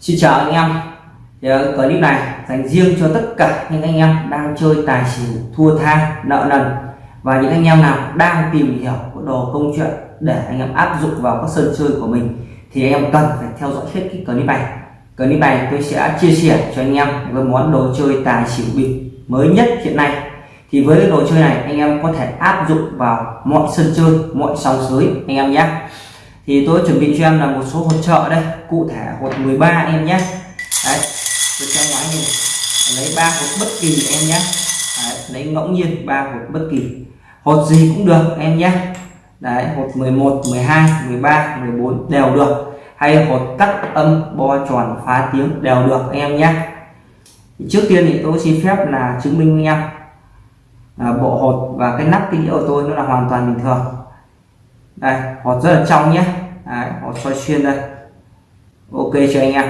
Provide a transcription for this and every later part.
Xin chào anh em. Thì clip này dành riêng cho tất cả những anh em đang chơi tài xỉu, thua tha, nợ nần. Và những anh em nào đang tìm hiểu có đồ công chuyện để anh em áp dụng vào các sân chơi của mình, thì anh em cần phải theo dõi hết cái clip này. Clip này tôi sẽ chia sẻ cho anh em với món đồ chơi tài xỉu bịp mới nhất hiện nay. Thì với cái đồ chơi này, anh em có thể áp dụng vào mọi sân chơi, mọi sòng sới, anh em nhé thì tôi chuẩn bị cho em là một số hỗ trợ đây. Cụ thể hột 13 anh em nhé. Đấy tôi cho ngoái nhìn lấy ba hột bất kỳ em nhé. Đấy, lấy ngẫu nhiên ba hột bất kỳ. Hột gì cũng được em nhé. Đấy hột 11 12 13 14 đều được. Hay hột cắt âm bo tròn phá tiếng đều được anh em nhé. Trước tiên thì tôi xin phép là chứng minh với em à, bộ hột và cái nắp cái đĩa của tôi nó là hoàn toàn bình thường đây hột rất là trong nhé. Đấy, hột soi xuyên đây. Ok cho anh em?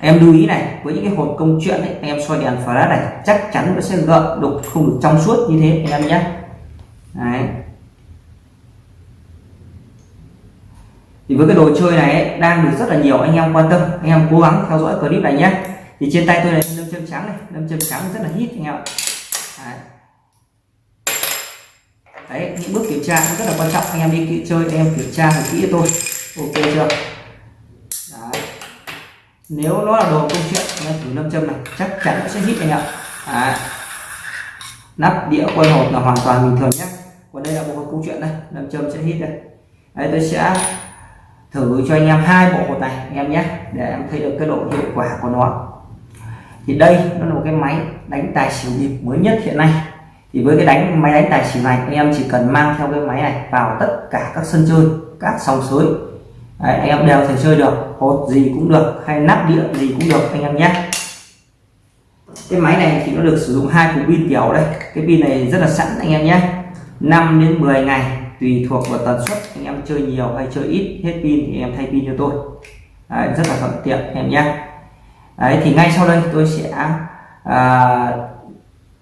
Em lưu ý này với những cái hột công chuyện ấy, anh em soi đèn flash này chắc chắn nó sẽ gợn đục không được trong suốt như thế anh em nhé. Đấy. thì với cái đồ chơi này ấy, đang được rất là nhiều anh em quan tâm. Anh em cố gắng theo dõi clip này nhé. Thì trên tay tôi này lâm châm trắng này. Lâm châm trắng rất là hít anh em Đấy đấy, những bước kiểm tra cũng rất là quan trọng. Anh em đi kỹ chơi em kiểm tra thật kỹ tôi. Ok chưa? Đấy. nếu nó là đồ công chuyện, anh em thử nâm châm này. Chắc chắn nó sẽ hít anh ạ. À. nắp đĩa quay hộp là hoàn toàn bình thường nhé. Còn đây là bộ hột câu chuyện đây. Nâm châm sẽ hít đây. Đấy, tôi sẽ thử cho anh em hai bộ hột này, anh em nhé. Để em thấy được cái độ hiệu quả của nó. Thì đây, nó là một cái máy đánh tài xỉu nhịp mới nhất hiện nay thì với cái đánh máy đánh tài xỉu này anh em chỉ cần mang theo cái máy này vào tất cả các sân chơi các sòng suối Đấy, anh em đều thể chơi được hột gì cũng được hay nắp đĩa gì cũng được anh em nhé. Cái máy này thì nó được sử dụng hai cục pin kiểu đây. Cái pin này rất là sẵn anh em nhé. 5 đến 10 ngày tùy thuộc vào tần suất anh em chơi nhiều hay chơi ít hết pin thì em thay pin cho tôi. Đấy, rất là thuận tiện em nhé. Đấy, thì ngay sau đây tôi sẽ à,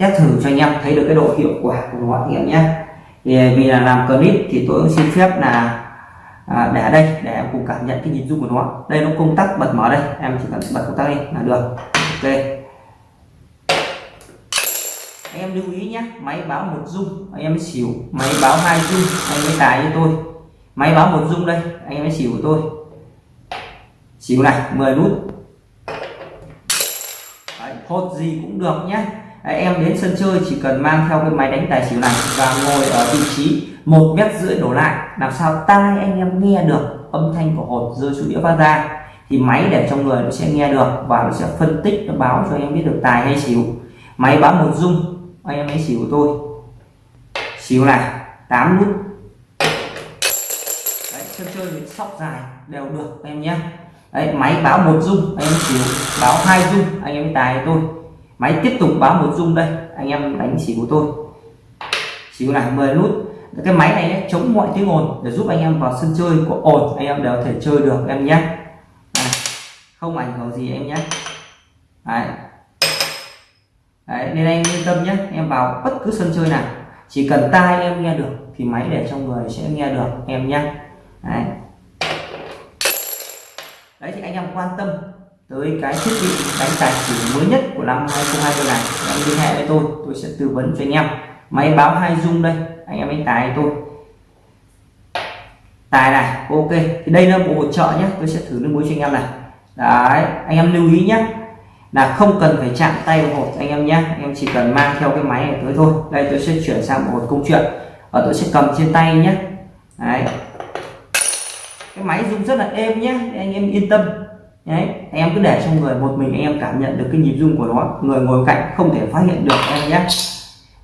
test thử cho anh em thấy được cái độ hiệu quả của nó anh em nhé. Thì à, vì là làm clip thì tôi cũng xin phép là à, để ở đây để em cùng cảm nhận cái nhịp rung của nó. Đây nó công tắc bật mở đây em chỉ cần bật công tắc lên là được. Ok. Anh em lưu ý nhé máy báo một rung anh em mới xỉu. Máy báo hai rung anh mới tài cho tôi. Máy báo một rung đây anh em mới xỉu của tôi. Xỉu này 10 nút. Đấy, hột gì cũng được nhé em đến sân chơi chỉ cần mang theo cái máy đánh tài xỉu này và ngồi ở vị trí một mét rưỡi đổ lại. Làm sao tai anh em nghe được âm thanh của hột rơi xuống đĩa phát ra. Thì máy để trong người nó sẽ nghe được và nó sẽ phân tích nó báo cho em biết được tài hay xỉu. Máy báo một rung anh em hãy xỉu của tôi. Xỉu này 8 nút. Đấy, sân chơi với sóc dài đều được anh em nhé. Đấy, máy báo một rung anh em xỉu báo hai rung anh em tài tôi máy tiếp tục báo một rung đây. Anh em đánh xỉu của tôi. Xỉu này 10 nút. Cái máy này ấy, chống mọi tiếng ồn để giúp anh em vào sân chơi của ồn. Anh em đều có thể chơi được em nhé. Không ảnh hưởng gì em nhé. Đấy. Đấy, nên anh yên tâm nhé. Em vào bất cứ sân chơi nào. Chỉ cần tai em nghe được thì máy để trong người sẽ nghe được em nhé. Đấy. Đấy thì anh em quan tâm tới cái thiết bị đánh tài xỉu mới nhất của năm 2020 này em liên hệ với tôi tôi sẽ tư vấn cho anh em. Máy báo hai dung đây, anh em đánh tài tôi. Tài này, ok. Thì đây là bộ hỗ trợ nhé, tôi sẽ thử nước muối cho anh em này. Đấy, anh em lưu ý nhé. Là không cần phải chạm tay vào hộp anh em nhé. Anh em chỉ cần mang theo cái máy này tới thôi. Đây, tôi sẽ chuyển sang một công chuyện. Và tôi sẽ cầm trên tay nhé. Đấy. Cái máy rung rất là êm nhé anh em yên tâm đấy anh em cứ để trong người một mình anh em cảm nhận được cái nhịp rung của nó. Người ngồi cạnh không thể phát hiện được em nhé.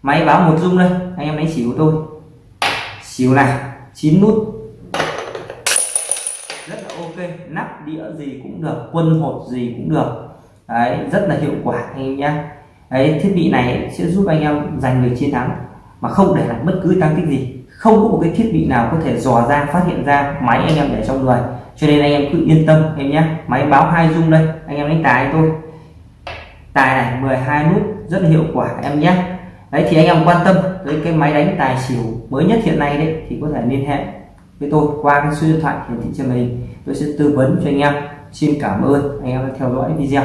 Máy báo một rung đây, anh em đánh xỉu tôi. Xỉu này 9 nút. Rất là ok, nắp đĩa gì cũng được, quân hột gì cũng được. Đấy, rất là hiệu quả anh em nhé. Đấy, thiết bị này sẽ giúp anh em giành được chiến thắng, mà không để lại bất cứ tăng tích gì. Không có một cái thiết bị nào có thể dò ra, phát hiện ra máy anh em để trong người cho nên anh em cứ yên tâm em nhé. Máy báo hai dung đây, anh em đánh tài tôi tài này 12 nút, rất là hiệu quả em nhé. Đấy, thì anh em quan tâm tới cái máy đánh tài xỉu mới nhất hiện nay đấy, thì có thể liên hệ với tôi qua cái số điện thoại hiển thị trên màn hình. Tôi sẽ tư vấn cho anh em. Xin cảm ơn, anh em đã theo dõi video.